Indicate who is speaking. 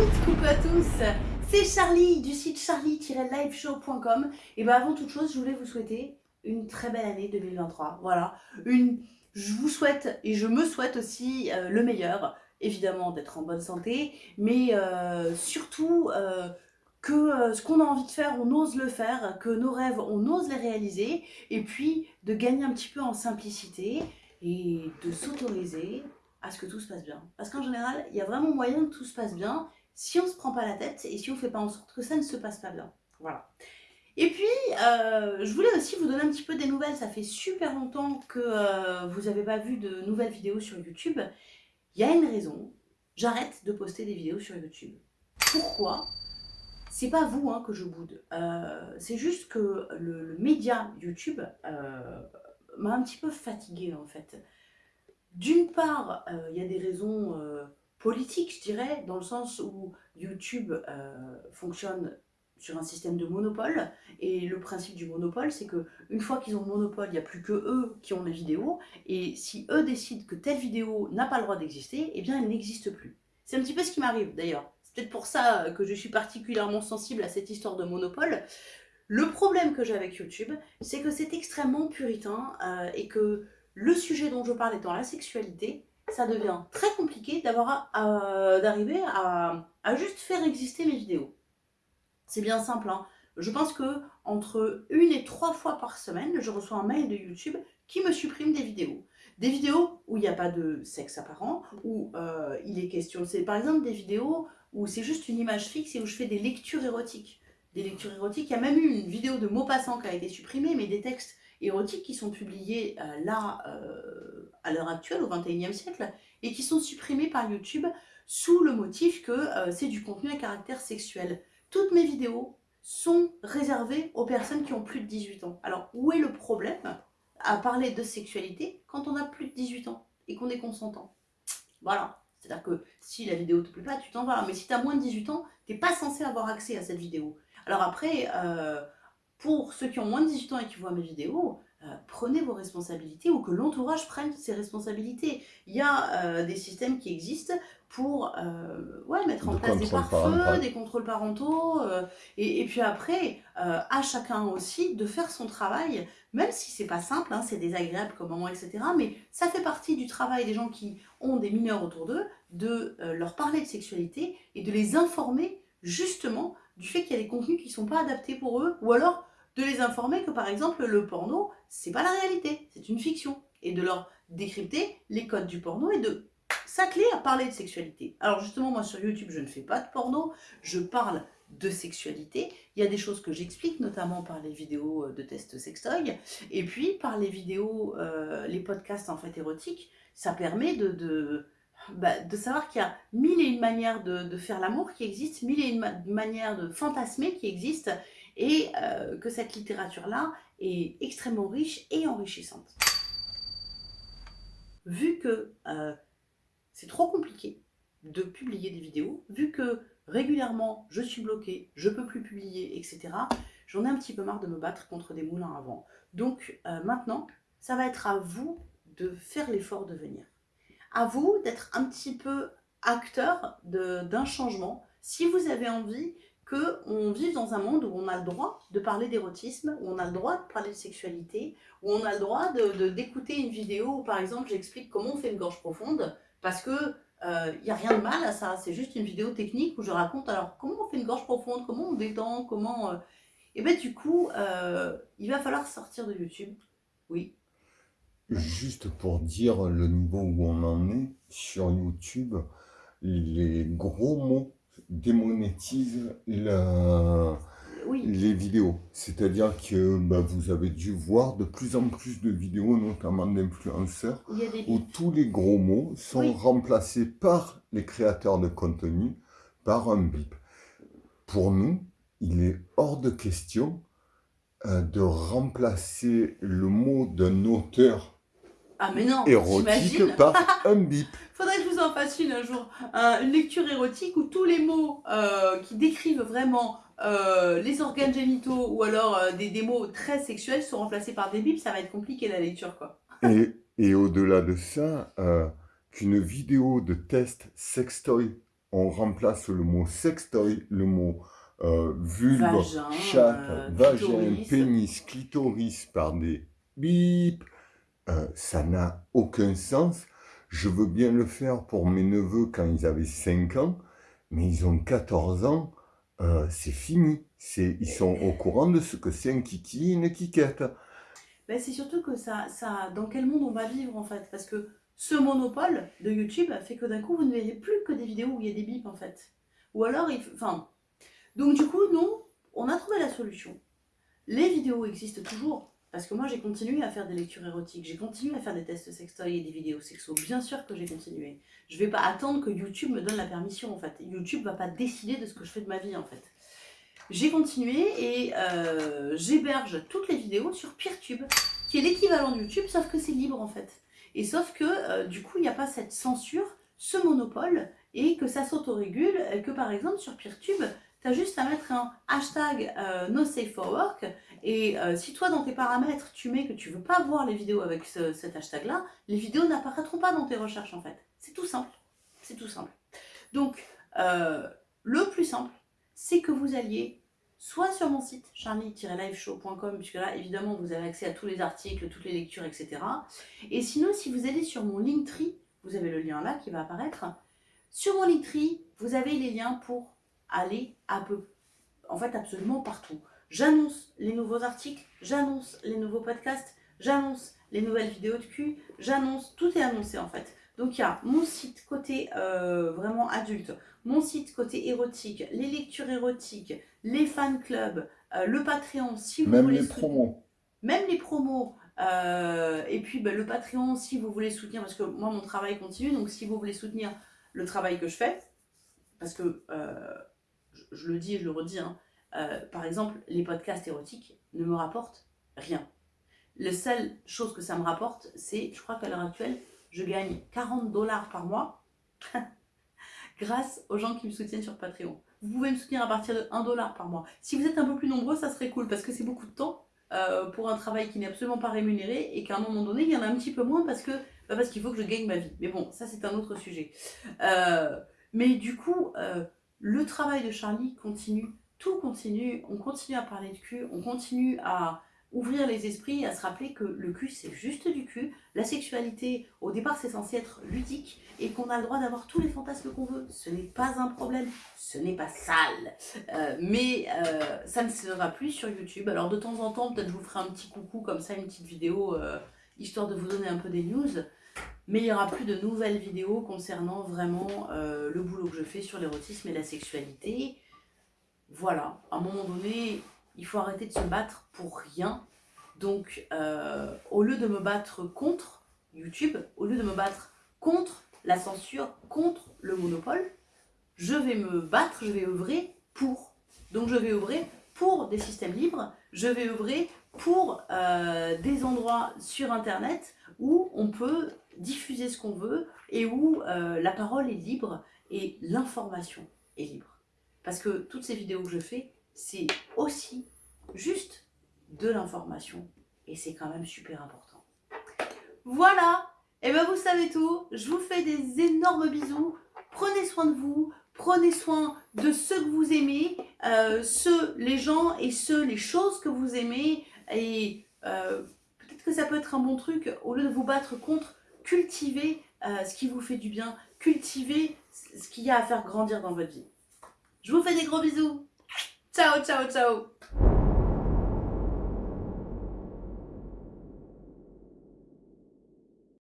Speaker 1: toutes, coucou à tous. C'est Charlie du site charlie-liveshow.com Et bien avant toute chose, je voulais vous souhaiter une très belle année 2023. Voilà, une, je vous souhaite et je me souhaite aussi euh, le meilleur, évidemment d'être en bonne santé, mais euh, surtout euh, que ce qu'on a envie de faire, on ose le faire, que nos rêves, on ose les réaliser, et puis de gagner un petit peu en simplicité et de s'autoriser à ce que tout se passe bien. Parce qu'en général, il y a vraiment moyen que tout se passe bien si on ne se prend pas la tête et si on ne fait pas en sorte que ça ne se passe pas bien. Voilà. Et puis, euh, je voulais aussi vous donner un petit peu des nouvelles. Ça fait super longtemps que euh, vous n'avez pas vu de nouvelles vidéos sur YouTube. Il y a une raison. J'arrête de poster des vidéos sur YouTube. Pourquoi? C'est pas vous hein, que je boude. Euh, c'est juste que le, média YouTube m'a un petit peu fatiguée en fait. D'une part, il y a des raisons euh, politiques, je dirais, dans le sens où YouTube euh, fonctionne sur un système de monopole, et le principe du monopole, c'est que une fois qu'ils ont le monopole, il n'y a plus que eux qui ont les vidéos, et si eux décident que telle vidéo n'a pas le droit d'exister, eh bien elle n'existe plus. C'est un petit peu ce qui m'arrive d'ailleurs. C'est peut-être pour ça que je suis particulièrement sensible à cette histoire de monopole. Le problème que j'ai avec YouTube, c'est que c'est extrêmement puritain, et que le sujet dont je parle étant la sexualité, ça devient très compliqué d'arriver à, juste faire exister mes vidéos. C'est bien simple, hein. je pense que entre une et trois fois par semaine, je reçois un mail de YouTube qui me supprime des vidéos. Des vidéos où il n'y a pas de sexe apparent, où euh, il est question, c'est par exemple des vidéos où c'est juste une image fixe et où je fais des lectures érotiques. Des lectures érotiques, il y a même eu une vidéo de Maupassant qui a été supprimée, mais des textes érotiques qui sont publiés euh, là, euh, à l'heure actuelle, au XXIe siècle, et qui sont supprimés par YouTube sous le motif que euh, c'est du contenu à caractère sexuel. Toutes mes vidéos sont réservées aux personnes qui ont plus de 18 ans. Alors, où est le problème à parler de sexualité quand on a plus de 18 ans et qu'on est consentant? Voilà. C'est-à-dire que si la vidéo te plaît pas, tu t'en vas. Mais si tu as moins de 18 ans, tu n'es pas censé avoir accès à cette vidéo. Alors après, pour ceux qui ont moins de 18 ans et qui voient mes vidéos, euh, prenez vos responsabilités ou que l'entourage prenne ses responsabilités. Il y a euh, des systèmes qui existent pour euh, ouais, mettre en place des pare-feux, des contrôles parentaux, et, puis après, à chacun aussi de faire son travail, même si c'est pas simple, hein, c'est désagréable comme moment, etc. Mais ça fait partie du travail des gens qui ont des mineurs autour d'eux, de leur parler de sexualité et de les informer justement du fait qu'il y a des contenus qui ne sont pas adaptés pour eux, ou alors de les informer que par exemple le porno, c'est pas la réalité, c'est une fiction. Et de leur décrypter les codes du porno et de s'atteler à parler de sexualité. Alors justement, moi sur YouTube, je ne fais pas de porno, je parle de sexualité. Il y a des choses que j'explique, notamment par les vidéos euh, de test sextoy, et puis par les vidéos, euh, les podcasts en fait érotiques, ça permet de, de, bah, de savoir qu'il y a mille et une manières de faire l'amour qui existent, mille et une manières de fantasmer qui existent, et euh, que cette littérature-là est extrêmement riche et enrichissante. Vu que euh, c'est trop compliqué de publier des vidéos, vu que régulièrement je suis bloquée, je peux plus publier, etc., j'en ai un petit peu marre de me battre contre des moulins à vent. Donc euh, maintenant, ça va être à vous de faire l'effort de venir. À vous d'être un petit peu acteur d'un changement. Si vous avez envie qu'on vive dans un monde où on a le droit de parler d'érotisme, où on a le droit de parler de sexualité, où on a le droit d'écouter de, une vidéo où par exemple j'explique comment on fait une gorge profonde, parce que il euh, n'y a rien de mal à ça, c'est juste une vidéo technique où je raconte alors comment on fait une gorge profonde, comment on détend, comment... Euh, et bien du coup, euh, il va falloir sortir de YouTube, oui.
Speaker 2: Juste pour dire le niveau où on en est sur YouTube, les gros mots démonétise les vidéos. C'est-à-dire que bah, vous avez dû voir de plus en plus de vidéos, notamment d'influenceurs, où tous les gros mots sont remplacés par les créateurs de contenu par un bip. Pour nous, il est hors de question euh, de remplacer le mot d'un auteur
Speaker 1: ah mais non,
Speaker 2: érotique par un bip.
Speaker 1: Faudrait que je vous en fasse une un jour, une lecture érotique où tous les mots euh, qui décrivent vraiment euh, les organes génitaux ou alors euh, des, mots très sexuels sont remplacés par des bips, ça va être compliqué la lecture quoi.
Speaker 2: Et, et au-delà de ça, qu'une vidéo de test sextoy on remplace le mot sextoy, le mot vulve, vagin, chatte, vagin, pénis, clitoris par des bip. Euh, ça n'a aucun sens. Je veux bien le faire pour mes neveux quand ils avaient 5 ans, mais ils ont 14 ans, c'est fini. Ils sont au courant de ce que c'est un kiki une kikette.
Speaker 1: Ben, c'est surtout que ça, ça, dans quel monde on va vivre en fait? Parce que ce monopole de YouTube fait que d'un coup, vous ne verrez plus que des vidéos où il y a des bips en fait. Ou alors, il, enfin... Donc du coup, non, on a trouvé la solution. Les vidéos existent toujours. Parce que moi, j'ai continué à faire des lectures érotiques, j'ai continué à faire des tests sextoy et des vidéos sexo. Bien sûr que j'ai continué. Je vais pas attendre que YouTube me donne la permission, en fait. YouTube va pas décider de ce que je fais de ma vie, en fait. J'ai continué et euh, j'héberge toutes les vidéos sur PeerTube, qui est l'équivalent de YouTube, sauf que c'est libre, en fait. Et sauf que, euh, du coup, il n'y a pas cette censure, ce monopole, et que ça s'autorégule, que par exemple, sur PeerTube, tu as juste à mettre un hashtag euh, no safe for work, et euh, si toi, dans tes paramètres, tu mets que tu veux pas voir les vidéos avec cet hashtag-là, les vidéos n'apparaîtront pas dans tes recherches, en fait. C'est tout simple. C'est tout simple. Donc, le plus simple, c'est que vous alliez soit sur mon site charlie-liveshow.com, puisque là, évidemment, vous avez accès à tous les articles, toutes les lectures, etc. Et sinon, si vous allez sur mon Linktree, vous avez le lien là qui va apparaître. Sur mon Linktree, vous avez les liens pour aller à peu, en fait, absolument partout. J'annonce les nouveaux articles, j'annonce les nouveaux podcasts, j'annonce les nouvelles vidéos de cul, j'annonce, tout est annoncé en fait. Donc il y a mon site côté euh, vraiment adulte, mon site côté érotique, les lectures érotiques, les fan clubs, euh, le Patreon si vous
Speaker 2: Même les promos.
Speaker 1: Même les promos. Euh, et puis ben, le Patreon si vous voulez soutenir, parce que moi mon travail continue, donc si vous voulez soutenir le travail que je fais, parce que je, le dis et je le redis, hein, par exemple les podcasts érotiques ne me rapportent rien. La seule chose que ça me rapporte, c'est, je crois qu'à l'heure actuelle, je gagne 40 dollars par mois grâce aux gens qui me soutiennent sur Patreon. Vous pouvez me soutenir à partir de 1 dollar par mois. Si vous êtes un peu plus nombreux, ça serait cool parce que c'est beaucoup de temps euh, pour un travail qui n'est absolument pas rémunéré et qu'à un moment donné, il y en a un petit peu moins parce que bah, parce qu'il faut que je gagne ma vie. Mais bon, ça c'est un autre sujet. Euh, mais du coup, euh, le travail de Charlie continue, tout continue, on continue à parler de cul, on continue à ouvrir les esprits à se rappeler que le cul c'est juste du cul, la sexualité au départ c'est censé être ludique et qu'on a le droit d'avoir tous les fantasmes qu'on veut, ce n'est pas un problème, ce n'est pas sale, euh, mais euh, ça ne sera plus sur YouTube, alors de temps en temps peut-être je vous ferai un petit coucou comme ça, une petite vidéo euh, histoire de vous donner un peu des news, mais il n'y aura plus de nouvelles vidéos concernant vraiment le boulot que je fais sur l'érotisme et la sexualité, voilà, à un moment donné il faut arrêter de se battre pour rien. Donc, euh, au lieu de me battre contre YouTube, au lieu de me battre contre la censure, contre le monopole, je vais me battre, je vais œuvrer pour. Donc, je vais œuvrer pour des systèmes libres, je vais œuvrer pour euh, des endroits sur Internet où on peut diffuser ce qu'on veut et où euh, la parole est libre et l'information est libre. Parce que toutes ces vidéos que je fais, c'est aussi juste de l'information. Et c'est quand même super important. Voilà Et eh bien vous savez tout. Je vous fais des énormes bisous. Prenez soin de vous. Prenez soin de ceux que vous aimez. Euh, ceux, les gens et ceux, les choses que vous aimez. Et euh, peut-être que ça peut être un bon truc. Au lieu de vous battre contre, cultivez euh, ce qui vous fait du bien. Cultivez ce qu'il y a à faire grandir dans votre vie. Je vous fais des gros bisous. Ciao, ciao, ciao